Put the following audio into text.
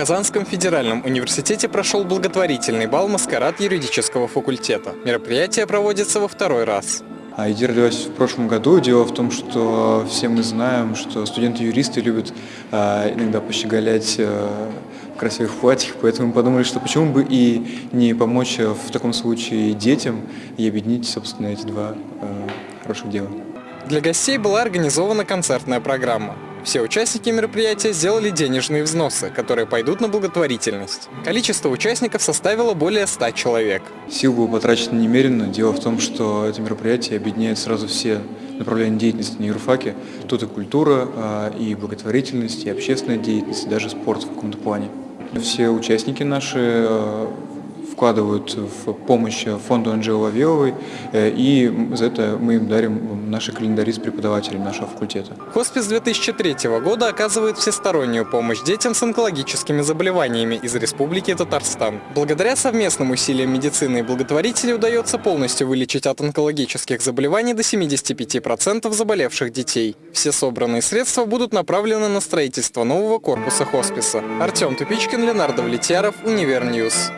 Казанском федеральном университете прошел благотворительный бал «Маскарад» юридического факультета. Мероприятие проводится во второй раз. А идея родилась в прошлом году. Дело в том, что все мы знаем, что студенты-юристы любят а, иногда пощеголять а, в красивых платьях, поэтому мы подумали, что почему бы и не помочь в таком случае детям и объединить, собственно, эти два а, хороших дела. Для гостей была организована концертная программа. Все участники мероприятия сделали денежные взносы, которые пойдут на благотворительность. Количество участников составило более 100 человек. Сил было потрачено немерено. Дело в том, что это мероприятие объединяет сразу все направления деятельности на юрфаке. Тут и культура, а, и благотворительность, и общественная деятельность, и даже спорт в каком-то плане. Все участники наши а, вкладывают в помощь фонду Анжелы Вавиловой, э, и за это мы им дарим наши календари с преподавателями нашего факультета. Хоспис 2003 года оказывает всестороннюю помощь детям с онкологическими заболеваниями из Республики Татарстан. Благодаря совместным усилиям медицины и благотворителей удается полностью вылечить от онкологических заболеваний до 75% заболевших детей. Все собранные средства будут направлены на строительство нового корпуса хосписа. Артем Тупичкин, Ленардо Влетьяров, Универньюз.